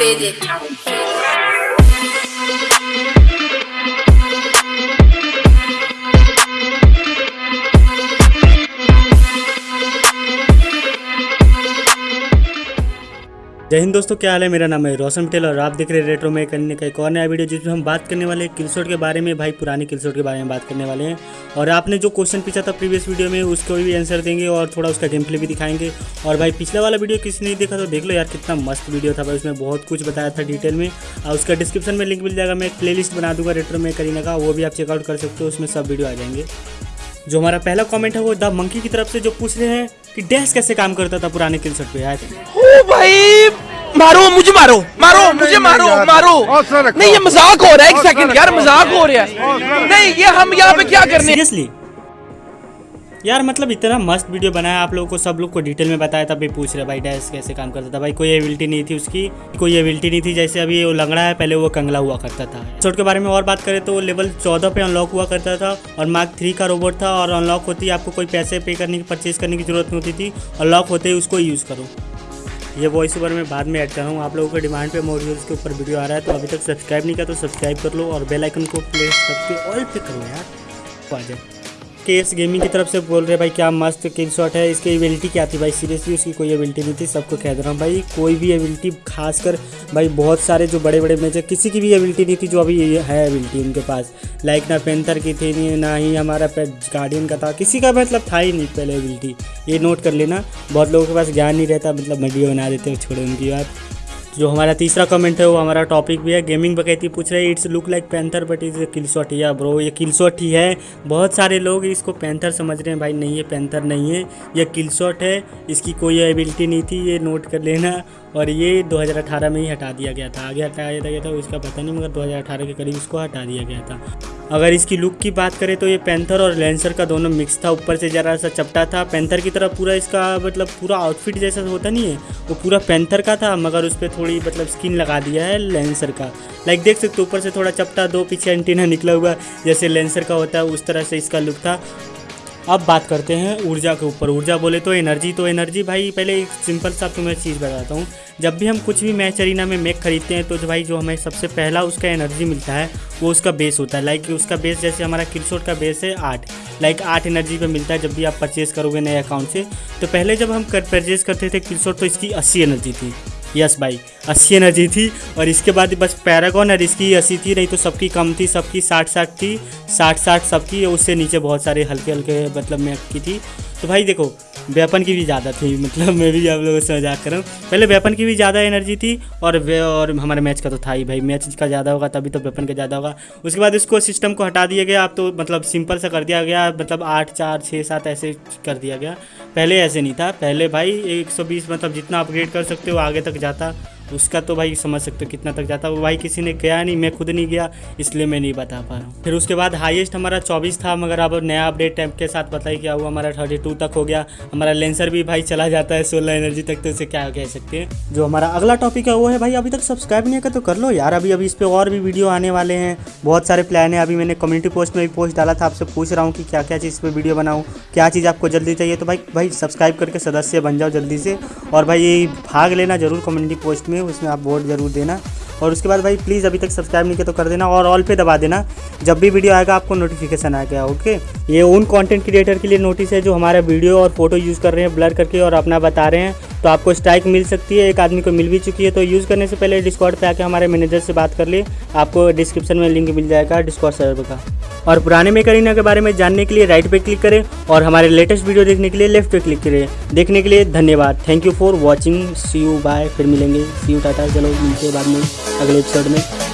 faded. जय हिंद दोस्तों, क्या हाल है? मेरा नाम है रोशन पटेल और आप देख रहे हैं रेट्रो में करने का एक और नया वीडियो जिसमें हम बात करने वाले हैं किलशॉट के बारे में। भाई, पुराने किलशॉट के बारे में बात करने वाले हैं। और आपने जो क्वेश्चन पूछा था प्रीवियस वीडियो में, उसको भी आंसर देंगे और थोड़ा उसका गेम प्ले भी दिखाएँगे। और भाई, पिछला वाला वीडियो किसी ने देखा तो देख लो यार, कितना मस्त वीडियो था भाई। उसमें बहुत कुछ बताया था डिटेल में। और उसका डिस्क्रिप्शन में लिंक मिल जाएगा, मैं एक प्ले बना दूँगा रेट्रो में करीना का वो भी आप चेकआउट कर सकते हो, उसमें सब वीडियो आ जाएँगे। जो हमारा पहला कमेंट है वो द मंकी की तरफ़ से जो पूछ रहे हैं कि डैश कैसे काम करता था पुराने किलशॉट पे यार थे भाई मारो मुझे मारो मारो मुझे मारो मारो। नहीं ये मज़ाक हो रहा है एक सेकंड यार मज़ाक हो रहा है। नहीं ये हम यहाँ पे क्या करने सीरियसली यार मतलब इतना मस्त वीडियो बनाया आप लोगों को, सब लोग को डिटेल में बताया, तब भी पूछ रहे, भाई डैश कैसे काम करता था? भाई, कोई एबिलिटी नहीं थी उसकी, कोई एबिलिटी नहीं थी। जैसे अभी वो लंगड़ा है, पहले वो कंगला हुआ करता था। शॉट के बारे में और बात करें तो वो लेवल चौदह पे अनलॉक हुआ करता था और मार्क थ्री का रोबोट था और अनलॉक होती, आपको कोई पैसे पे करने की परचेज करने की ज़रूरत नहीं होती थी। अनलॉक होते ही उसको यूज़ करो। ये वॉइस ओवर मैं बाद में ऐड कर रहा हूँ। आप लोगों के डिमांड पे मॉड्यूल्स के ऊपर वीडियो आ रहा है तो अभी तक सब्सक्राइब नहीं किया तो सब्सक्राइब कर लो और बेल आइकन को प्लेस करके ऑल पे करो यार। आ जाए केस गेमिंग की तरफ़ से बोल रहे भाई, क्या मस्त किल शॉट है। इसकी एबिलिटी क्या थी भाई? सीरियसली उसकी कोई एबिलिटी नहीं थी, सबको कह दे रहा हूँ भाई। कोई भी एबिलिटी खासकर भाई, बहुत सारे जो बड़े बड़े मैच है, किसी की भी एबिलिटी नहीं थी जो अभी है एबिलिटी उनके पास। लाइक ना पेंथर की थी, नहीं, ना ही हमारा गार्डियन का था। किसी का मतलब था ही नहीं पहले एबिलिटी ये नोट कर लेना। बहुत लोगों के पास ज्ञान नहीं रहता मतलब वीडियो बना देते हो, छोड़ो उनकी बात। जो हमारा तीसरा कमेंट है, वो हमारा टॉपिक भी है। गेमिंग बकैती पूछ रहे it's look like panther but is kill shot या ब्रो ये किल शॉट ही। है बहुत सारे लोग इसको पैंथर समझ रहे हैं। भाई, नहीं, ये पैंथर नहीं है। ये किल शॉट है। इसकी कोई एबिलिटी नहीं थी। ये नोट कर लेना। और ये 2018 में ही हटा दिया गया था। आगे हटाया गया था, उसका पता नहीं, मगर 2018 के करीब इसको हटा दिया गया था। अगर इसकी लुक की बात करें तो ये पैंथर और लेंसर का दोनों मिक्स था, ऊपर से ज़रा सा चपटा था। पैंथर की तरह पूरा इसका मतलब पूरा आउटफिट जैसा होता नहीं है, वो पूरा पैंथर का था, मगर उस पर थोड़ी मतलब स्किन लगा दिया है लेंसर का। लाइक देख सकते हो, ऊपर से थोड़ा चपटा, दो पीछे एंटीना निकला हुआ, जैसे लेंसर का होता है, उस तरह से इसका लुक था। अब बात करते हैं ऊर्जा के ऊपर। ऊर्जा बोले तो एनर्जी तो एनर्जी भाई, पहले एक सिंपल सा तुम्हें चीज़ बताता हूँ। जब भी हम कुछ भी मैच अरीना में मैक खरीदते हैं तो भाई जो हमें सबसे पहला उसका एनर्जी मिलता है, वो उसका बेस होता है। लाइक उसका बेस जैसे हमारा किलशोट का बेस है आठ। लाइक आठ एनर्जी पे मिलता है जब भी आप परचेज़ करोगे नए अकाउंट से। तो पहले जब हम कर परचेज़ करते थे किलशोट तो इसकी अस्सी एनर्जी थी। यस भाई अस्सी एनर्जी थी और इसके बाद बस पैरागॉन और इसकी अस्सी थी, नहीं तो सबकी कम थी, सबकी साठ साठ थी साठ साठ सबकी, उससे नीचे बहुत सारे हल्के हल्के मतलब मैं की थी। तो भाई देखो वेपन की भी ज़्यादा थी मतलब मैं भी आप लोगों से मज़ाक कर रहा हूँ। पहले वेपन की भी ज़्यादा एनर्जी थी और वे और हमारे मैच का तो था ही भाई, मैच का ज़्यादा होगा तभी तो वेपन का ज़्यादा होगा। उसके बाद इसको सिस्टम को हटा दिया गया, अब तो मतलब सिंपल सा कर दिया गया मतलब आठ, चार, छः, सात ऐसे कर दिया गया। पहले ऐसे नहीं था, पहले भाई एक सौ बीस मतलब जितना अपग्रेड कर सकते हो, आगे तक जाता। उसका तो भाई समझ सकते हो कितना तक जाता वो भाई किसी ने गया नहीं, मैं खुद नहीं गया, इसलिए मैं नहीं बता पा रहा हूँ। फिर उसके बाद हाईएस्ट हमारा चौबीस था, मगर अब नया अपडेट टाइम के साथ बताइए क्या हुआ, हमारा थर्टी टू तक हो गया। हमारा लेंसर भी भाई चला जाता है सोलह एनर्जी तक तो उसे क्या कह सकते हैं? जो हमारा अगला टॉपिक है, वो है भाई अभी तक सब्सक्राइब नहीं कर तो कर लो यार, अभी अभी इस पर और भी वीडियो आने वाले हैं। बहुत सारे प्लान है, अभी मैंने कम्युनिटी पोस्ट में भी पोस्ट डाला था, आपसे पूछ रहा हूँ कि क्या क्या चीज़ पर वीडियो बनाऊँ, क्या चीज़ आपको जल्दी चाहिए तो भाई भाई सब्सक्राइब करके सदस्य बन जाओ जल्दी से। और भाई भाग लेना ज़रूर कम्युनिटी पोस्ट में। उसमें आप वोट ज़रूर देना। और उसके बाद भाई प्लीज़ अभी तक सब्सक्राइब नहीं किया तो कर देना और ऑल पे दबा देना। जब भी वीडियो आएगा, आपको नोटिफिकेशन आ गया ओके ये उन कंटेंट क्रिएटर के लिए नोटिस है जो हमारा वीडियो और फ़ोटो यूज़ कर रहे हैं ब्लर करके और अपना बता रहे हैं। तो आपको स्ट्राइक मिल सकती है, एक आदमी को मिल भी चुकी है तो यूज़ करने से पहले डिस्कॉर्ड पे आके हमारे मैनेजर से बात कर लिए आपको डिस्क्रिप्शन में लिंक मिल जाएगा डिस्कॉर्ड सर्वर का। और पुराने मेकरीना के बारे में जानने के लिए राइट पे क्लिक करें और हमारे लेटेस्ट वीडियो देखने के लिए लेफ़्ट पे क्लिक करें। देखने के लिए धन्यवाद। Thank you for watching see you bye फिर मिलेंगे. सी यू टाटा चलो मिलते बाद में अगले एपिसोड में।